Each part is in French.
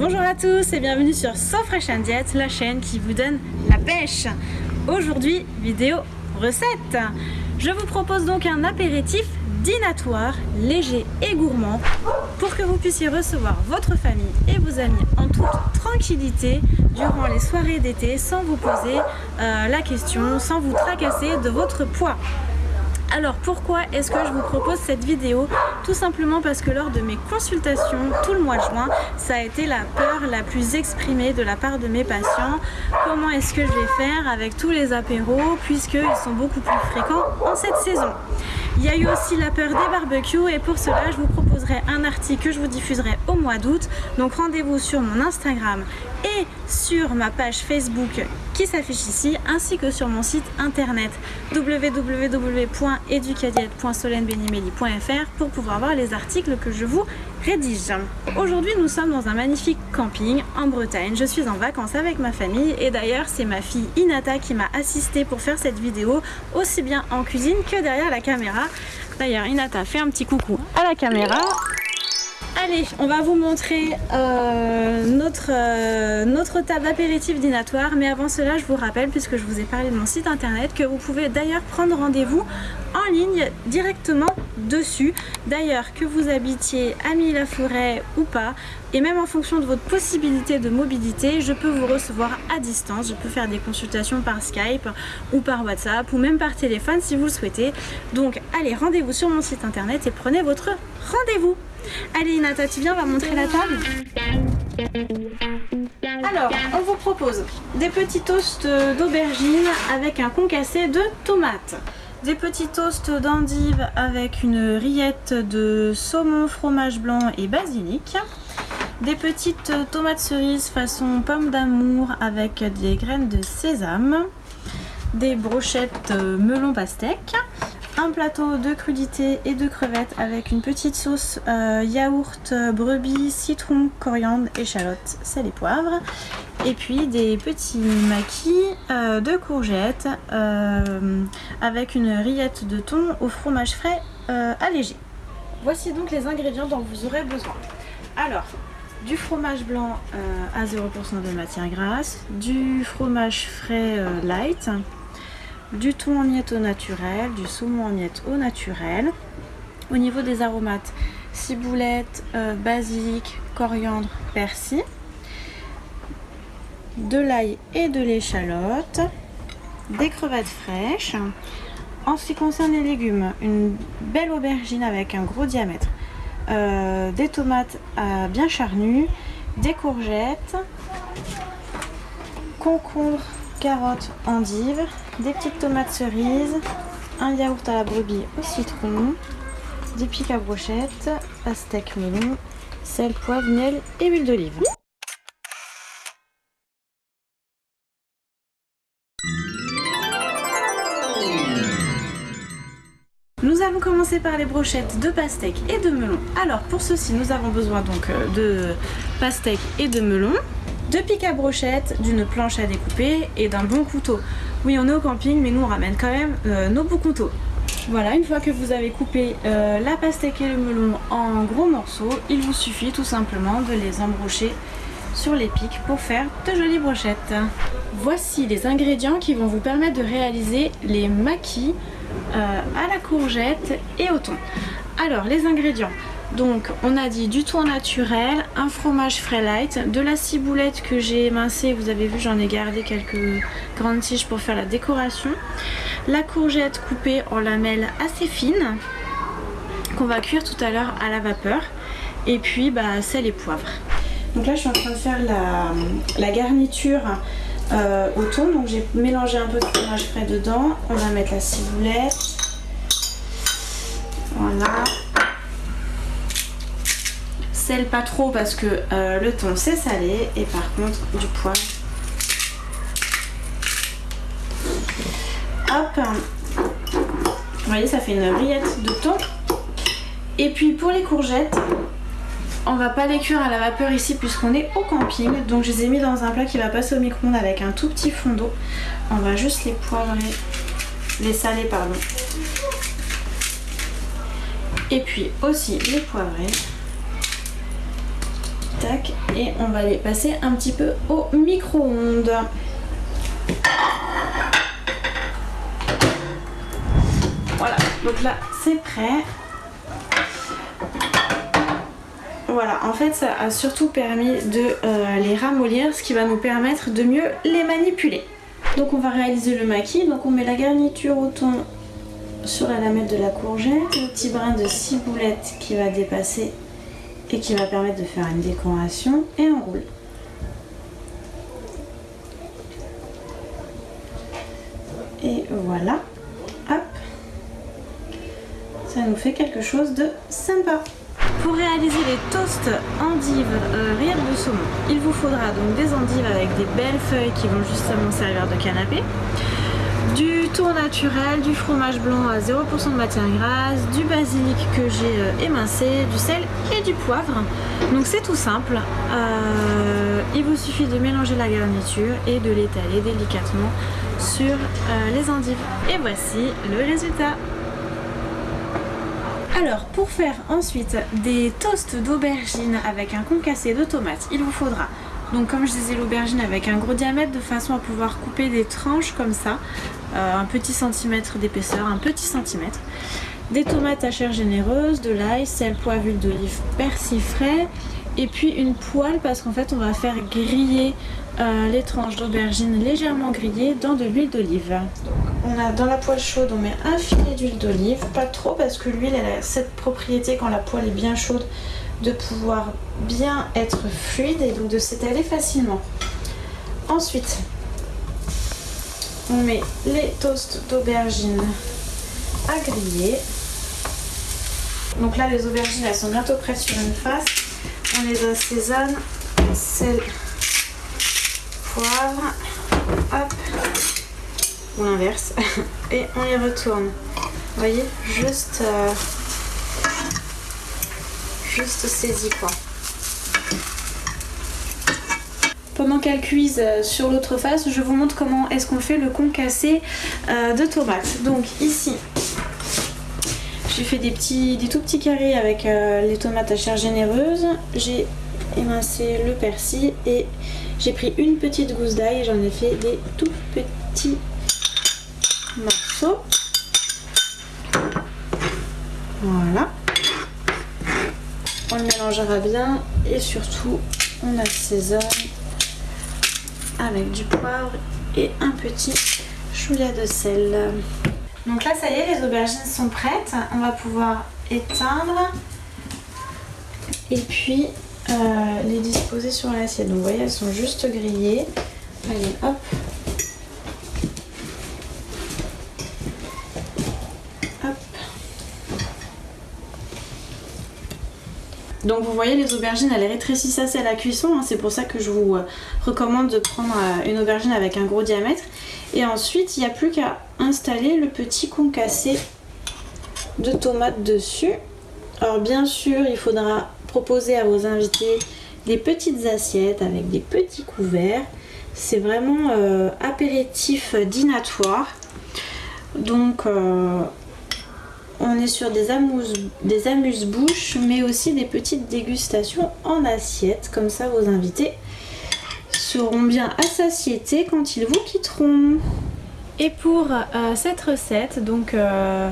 Bonjour à tous et bienvenue sur So Fresh and Diet, la chaîne qui vous donne la pêche. Aujourd'hui, vidéo recette. Je vous propose donc un apéritif dînatoire, léger et gourmand pour que vous puissiez recevoir votre famille et vos amis en toute tranquillité durant les soirées d'été sans vous poser euh, la question, sans vous tracasser de votre poids. Alors pourquoi est-ce que je vous propose cette vidéo? Tout simplement parce que lors de mes consultations tout le mois de juin, ça a été la peur la plus exprimée de la part de mes patients. Comment est-ce que je vais faire avec tous les apéros puisqu'ils sont beaucoup plus fréquents en cette saison? Il y a eu aussi la peur des barbecues et pour cela je vous proposerai un article que je vous diffuserai au mois d'août. Donc rendez-vous sur mon Instagram et sur ma page Facebook qui s'affiche ici ainsi que sur mon site internet www.educadiette.solenbenimeli.fr pour pouvoir voir les articles que je vous rédige. Aujourd'hui nous sommes dans un magnifique camping en Bretagne. Je suis en vacances avec ma famille et d'ailleurs c'est ma fille Inata qui m'a assisté pour faire cette vidéo aussi bien en cuisine que derrière la caméra. D'ailleurs Inata fait un petit coucou à la caméra. Allez, on va vous montrer euh, notre, euh, notre table apéritif dînatoire. Mais avant cela, je vous rappelle, puisque je vous ai parlé de mon site internet, que vous pouvez d'ailleurs prendre rendez-vous en ligne directement dessus. D'ailleurs, que vous habitiez à Mille-la-Forêt ou pas, et même en fonction de votre possibilité de mobilité, je peux vous recevoir à distance. Je peux faire des consultations par Skype ou par WhatsApp ou même par téléphone si vous le souhaitez. Donc allez, rendez-vous sur mon site internet et prenez votre rendez-vous. Allez Inata, tu viens, on va montrer la table. Alors, on vous propose des petits toasts d'aubergine avec un concassé de tomates. Des petits toasts d'endives avec une rillette de saumon, fromage blanc et basilic. Des petites tomates cerises façon pomme d'amour avec des graines de sésame. Des brochettes melon pastèque un plateau de crudités et de crevettes avec une petite sauce euh, yaourt, brebis, citron, coriandre, échalote, sel et poivre. Et puis des petits maquis euh, de courgettes euh, avec une rillette de thon au fromage frais allégé. Voici donc les ingrédients dont vous aurez besoin. Alors, du fromage blanc à 0% de matière grasse, du fromage frais light, du thon en miettes au naturel, du saumon en miettes au naturel. Au niveau des aromates, ciboulette, euh, basilic, coriandre, persil, de l'ail et de l'échalote, des crevettes fraîches. En ce qui concerne les légumes, une belle aubergine avec un gros diamètre, euh, des tomates euh, bien charnues, des courgettes, concombre, carottes, endives, des petites tomates cerises, un yaourt à la brebis au citron, des pics à brochettes, pastèque melon, sel, poivre, miel et huile d'olive. Nous allons commencer par les brochettes de pastèque et de melon. Alors pour ceci, nous avons besoin donc euh, de pastèque et de melon de pics à brochette, d'une planche à découper et d'un bon couteau. Oui, on est au camping, mais nous on ramène quand même euh, nos beaux couteaux. Voilà, une fois que vous avez coupé euh, la pastèque et le melon en gros morceaux, il vous suffit tout simplement de les embrocher sur les pics pour faire de jolies brochettes. Voici les ingrédients qui vont vous permettre de réaliser les maquis euh, à la courgette et au thon. Alors, les ingrédients. Donc on a dit du thon naturel, un fromage frais light, de la ciboulette que j'ai émincée, vous avez vu j'en ai gardé quelques grandes tiges pour faire la décoration, la courgette coupée en lamelles assez fines qu'on va cuire tout à l'heure à la vapeur. Et puis bah, sel et poivre. Donc là je suis en train de faire la, garniture euh, au thon, donc j'ai mélangé un peu de fromage frais dedans, on va mettre la ciboulette, voilà pas trop parce que euh, le thon c'est salé et par contre du poivre. Hop Vous voyez ça fait une rillette de thon. Et puis pour les courgettes, on va pas les cuire à la vapeur ici puisqu'on est au camping. Donc je les ai mis dans un plat qui va passer au micro-ondes avec un tout petit fond d'eau. On va juste les poivrer, les saler pardon. Et puis aussi les poivrer. Et on va les passer un petit peu au micro-ondes. Voilà, donc là c'est prêt. Voilà, en fait ça a surtout permis de euh, les ramollir, ce qui va nous permettre de mieux les manipuler. Donc on va réaliser le maquis, donc on met la garniture au thon sur la lamelle de la courgette, le petit brin de ciboulette qui va dépasser et qui va permettre de faire une décoration et on roule. Et voilà, hop, ça nous fait quelque chose de sympa. Pour réaliser les toasts endives euh, de saumon, il vous faudra donc des endives avec des belles feuilles qui vont justement servir de canapé, du tour naturel, du fromage blanc à 0% de matière grasse, du basilic que j'ai euh, émincé, du sel et du poivre. Donc c'est tout simple. Euh, il vous suffit de mélanger la garniture et de l'étaler délicatement sur euh, les endives. Et voici le résultat. Alors pour faire ensuite des toasts d'aubergine avec un concassé de tomates, il vous faudra donc comme je disais l'aubergine avec un gros diamètre de façon à pouvoir couper des tranches comme ça, euh, un petit centimètre d'épaisseur, un petit centimètre. Des tomates à chair généreuse, de l'ail, sel, poivre, huile d'olive, persil frais et puis une poêle parce qu'en fait on va faire griller euh, les tranches d'aubergine légèrement grillées dans de l'huile d'olive. On a dans la poêle chaude on met un filet d'huile d'olive, pas trop parce que l'huile elle a cette propriété quand la poêle est bien chaude de pouvoir bien être fluide et donc de s'étaler facilement. Ensuite, on met les toasts d'aubergine à griller. Donc là, les aubergines, elles sont bientôt prêtes sur une face. On les assaisonne, sel, poivre, hop, ou l'inverse, et on les retourne. Vous voyez, juste... Euh, juste saisie quoi. Pendant qu'elle cuise euh, sur l'autre face, je vous montre comment est-ce qu'on fait le concassé euh, de tomates. Donc ici, j'ai fait des, petits, des tout petits carrés avec euh, les tomates à chair généreuse. J'ai émincé le persil et j'ai pris une petite gousse d'ail et j'en ai fait des tout petits morceaux. Voilà on le mélangera bien et surtout on assaisonne avec du poivre et un petit chouïa de sel. Donc là ça y est les aubergines sont prêtes, on va pouvoir éteindre et puis euh, les disposer sur l'assiette. Donc vous voyez elles sont juste grillées. Allez hop Donc vous voyez les aubergines elles rétrécissent assez à la cuisson, hein. c'est pour ça que je vous euh, recommande de prendre euh, une aubergine avec un gros diamètre. Et ensuite il n'y a plus qu'à installer le petit concassé de tomates dessus. Alors bien sûr il faudra proposer à vos invités des petites assiettes avec des petits couverts. C'est vraiment euh, apéritif dînatoire. Donc on est sur des amuse-bouches, mais aussi des petites dégustations en assiette. Comme ça, vos invités seront bien à satiété quand ils vous quitteront. Et pour euh, cette recette, donc euh,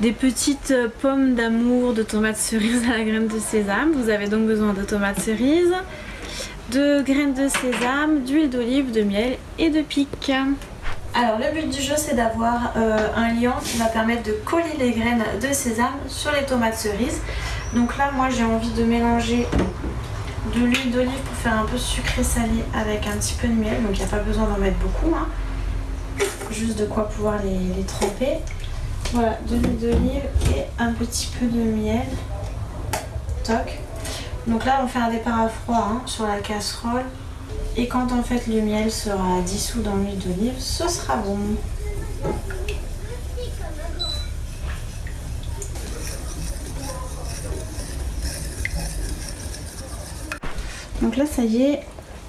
des petites pommes d'amour de tomates cerises à la graine de sésame. Vous avez donc besoin de tomates cerises, de graines de sésame, d'huile d'olive, de miel et de pique. Alors le but du jeu c'est d'avoir euh, un liant qui va permettre de coller les graines de sésame sur les tomates cerises. Donc là moi j'ai envie de mélanger de l'huile d'olive pour faire un peu sucré salé avec un petit peu de miel. Donc il n'y a pas besoin d'en mettre beaucoup. Hein. Juste de quoi pouvoir les, tremper. Voilà, de l'huile d'olive et un petit peu de miel. Toc. Donc là on fait un départ à froid hein, sur la casserole. Et quand en fait le miel sera dissous dans l'huile d'olive, ce sera bon. Donc là ça y est,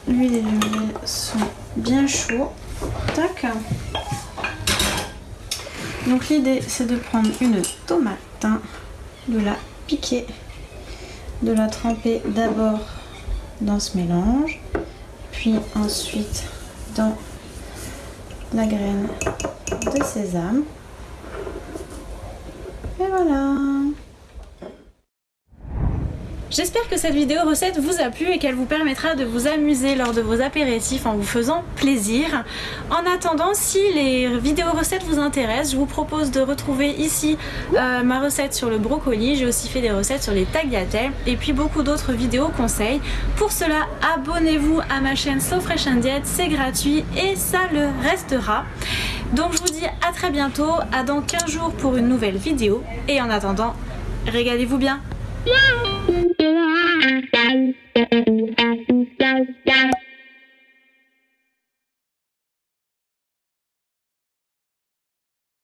l'huile et le miel sont bien chauds. Tac. Donc l'idée c'est de prendre une tomate, hein, de la piquer, de la tremper d'abord dans ce mélange. Puis ensuite dans la graine de sésame. Et voilà J'espère que cette vidéo recette vous a plu et qu'elle vous permettra de vous amuser lors de vos apéritifs en vous faisant plaisir. En attendant, si les vidéos recettes vous intéressent, je vous propose de retrouver ici euh, ma recette sur le brocoli. J'ai aussi fait des recettes sur les tagliatelles et puis beaucoup d'autres vidéos conseils. Pour cela, abonnez-vous à ma chaîne So Fresh c'est gratuit et ça le restera. Donc je vous dis à très bientôt, à dans 15 jours pour une nouvelle vidéo et en attendant, régalez-vous bien. and